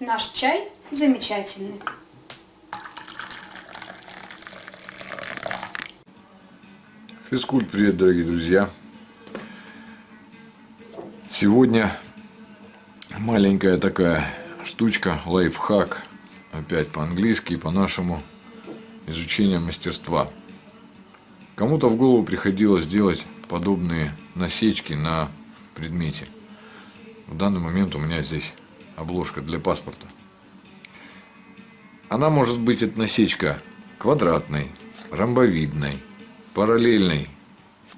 Наш чай замечательный. Физкульт, привет, дорогие друзья! Сегодня маленькая такая штучка, лайфхак, опять по-английски и по-нашему, изучение мастерства. Кому-то в голову приходилось делать подобные насечки на предмете. В данный момент у меня здесь обложка для паспорта. Она может быть, эта насечка, квадратной, ромбовидной, параллельной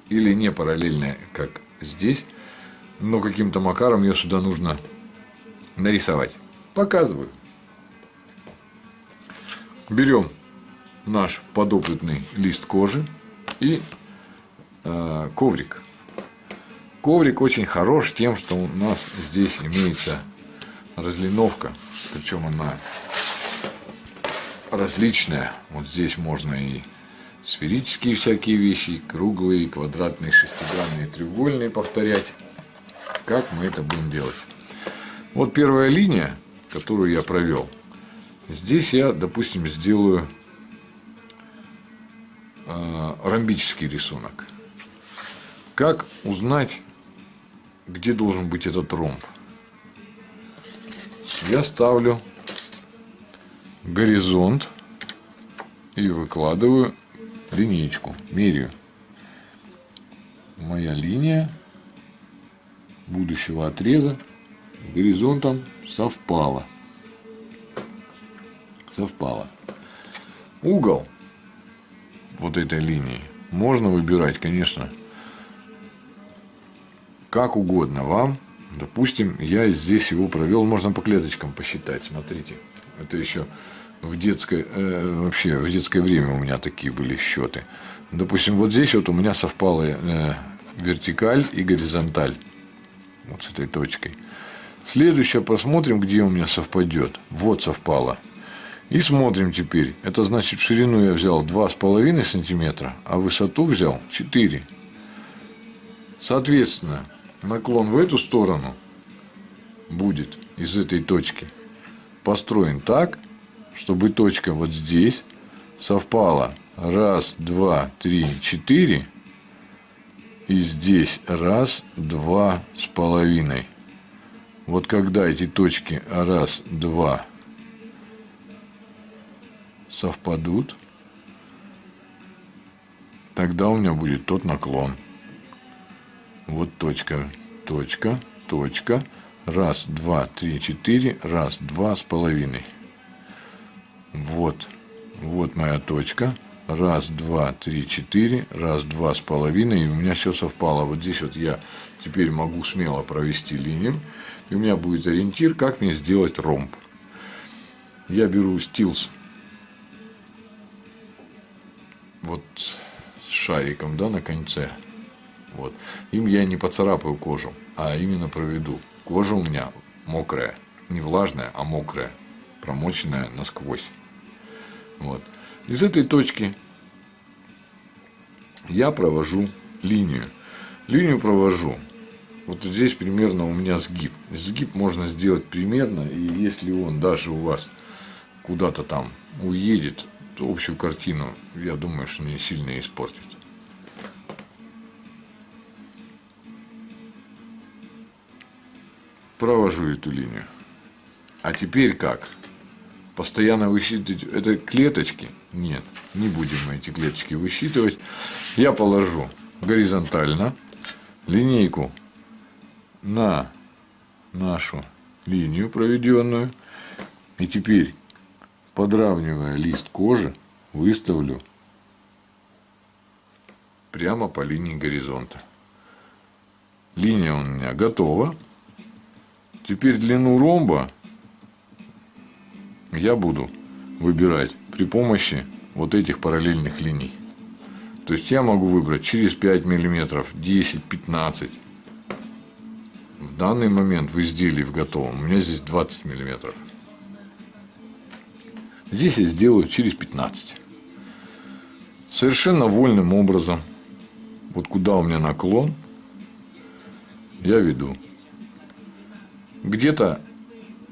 или не параллельной, как здесь, но каким-то макаром ее сюда нужно нарисовать. Показываю. Берем наш подопытный лист кожи и э, коврик. Коврик очень хорош тем, что у нас здесь имеется разлиновка, причем она различная. Вот здесь можно и сферические всякие вещи, и круглые, и квадратные, шестигранные, треугольные повторять. Как мы это будем делать? Вот первая линия, которую я провел. Здесь я, допустим, сделаю э, ромбический рисунок. Как узнать, где должен быть этот ромб? Я ставлю горизонт и выкладываю линейку, меряю. Моя линия будущего отреза горизонтом совпала. Совпала. Угол вот этой линии можно выбирать, конечно, как угодно вам. Допустим, я здесь его провел, можно по клеточкам посчитать, смотрите. Это еще в детское, э, вообще в детское время у меня такие были счеты. Допустим, вот здесь вот у меня совпала э, вертикаль и горизонталь. Вот с этой точкой. Следующее посмотрим, где у меня совпадет. Вот совпало. И смотрим теперь. Это значит, ширину я взял 2,5 сантиметра, а высоту взял 4. Соответственно, наклон в эту сторону будет из этой точки построен так, чтобы точка вот здесь совпала. Раз, два, три, четыре. И здесь раз, два с половиной. Вот когда эти точки раз, два совпадут, тогда у меня будет тот наклон. Вот точка, точка, точка. Раз, два, три, четыре. Раз, два с половиной. Вот. Вот моя точка. Раз, два, три, четыре. Раз, два с половиной. И у меня все совпало. Вот здесь вот я теперь могу смело провести линию. И у меня будет ориентир, как мне сделать ромб. Я беру стилс. Вот с шариком, да, на конце. Вот. Им я не поцарапаю кожу, а именно проведу. Кожа у меня мокрая. Не влажная, а мокрая. Промоченная насквозь. Вот. Из этой точки я провожу линию. Линию провожу. Вот здесь примерно у меня сгиб. Сгиб можно сделать примерно, и если он даже у вас куда-то там уедет, то общую картину, я думаю, что не сильно испортит. Провожу эту линию. А теперь как? постоянно высчитывать это клеточки. Нет, не будем мы эти клеточки высчитывать. Я положу горизонтально линейку на нашу линию проведенную. И теперь, подравнивая лист кожи, выставлю прямо по линии горизонта. Линия у меня готова. Теперь длину ромба я буду выбирать при помощи вот этих параллельных линий. То есть я могу выбрать через 5 миллиметров, 10, 15. В данный момент в изделии в готовом у меня здесь 20 миллиметров. Здесь я сделаю через 15. Совершенно вольным образом, вот куда у меня наклон, я веду. Где-то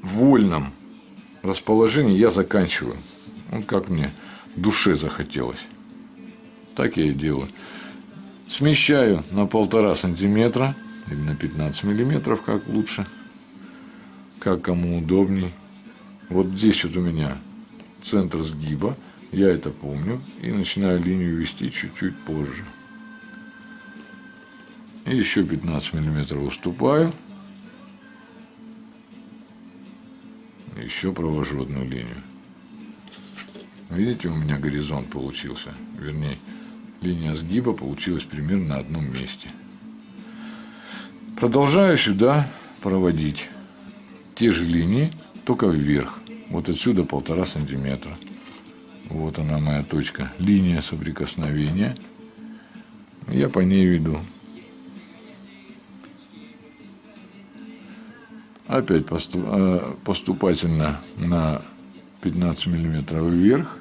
в вольном расположении я заканчиваю. Вот как мне душе захотелось. Так я и делаю. Смещаю на полтора сантиметра или на 15 миллиметров, как лучше, как кому удобней. Вот здесь вот у меня центр сгиба, я это помню, и начинаю линию вести чуть-чуть позже. И еще 15 миллиметров уступаю. Еще провожу одну линию. Видите, у меня горизонт получился. Вернее, линия сгиба получилась примерно на одном месте. Продолжаю сюда проводить те же линии, только вверх. Вот отсюда полтора сантиметра. Вот она моя точка. Линия соприкосновения. Я по ней веду. Опять э, поступательно на 15 миллиметров вверх.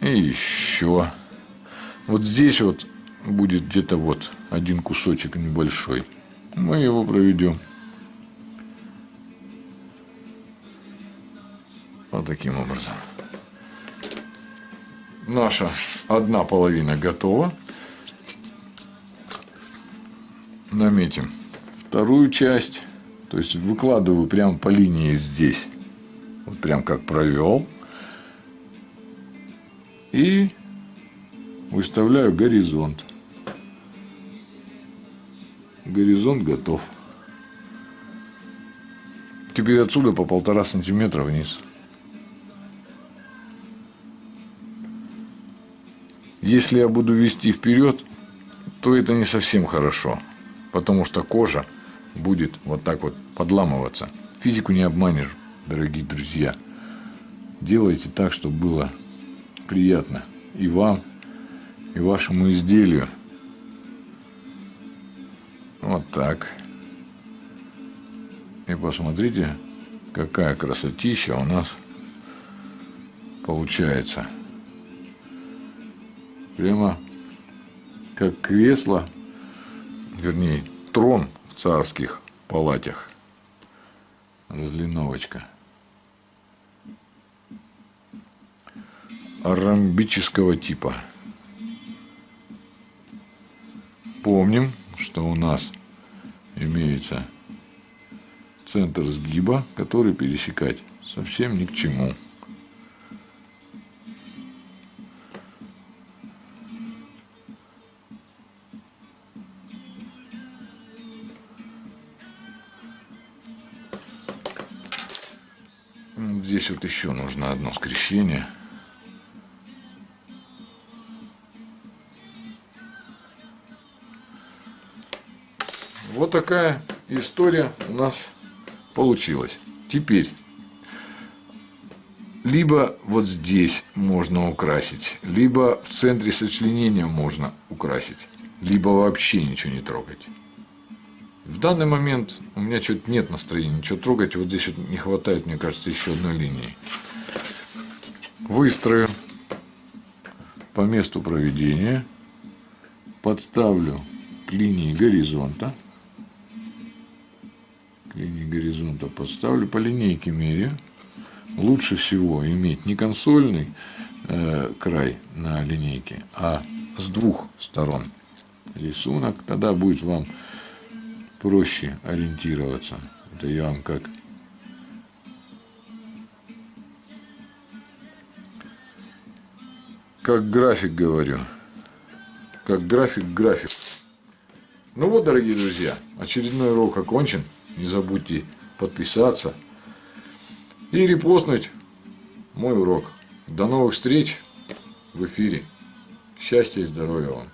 И еще. Вот здесь вот будет где-то вот один кусочек небольшой. Мы его проведем. Вот таким образом. Наша одна половина готова. Наметим вторую часть. То есть выкладываю прямо по линии здесь. Вот прям как провел. И выставляю горизонт. Горизонт готов. Теперь отсюда по полтора сантиметра вниз. Если я буду вести вперед, то это не совсем хорошо, потому что кожа будет вот так вот подламываться. Физику не обманешь, дорогие друзья. Делайте так, чтобы было приятно и вам, и вашему изделию. Вот так. И посмотрите, какая красотища у нас получается. Прямо как кресло, вернее, трон в царских палатях. Разлиновочка. Ромбического типа. Помним, что у нас имеется центр сгиба, который пересекать совсем ни к чему. Здесь вот еще нужно одно скрещение. Вот такая история у нас получилась. Теперь, либо вот здесь можно украсить, либо в центре сочленения можно украсить, либо вообще ничего не трогать. В данный момент у меня что-то нет настроения ничего трогать. Вот здесь вот не хватает, мне кажется, еще одной линии. Выстрою по месту проведения. Подставлю к линии горизонта. К линии горизонта подставлю. По линейке меряю. Лучше всего иметь не консольный э, край на линейке, а с двух сторон рисунок. Тогда будет вам проще ориентироваться. Это я вам как как график говорю. Как график график. Ну вот, дорогие друзья, очередной урок окончен. Не забудьте подписаться и репостнуть мой урок. До новых встреч в эфире. Счастья и здоровья вам.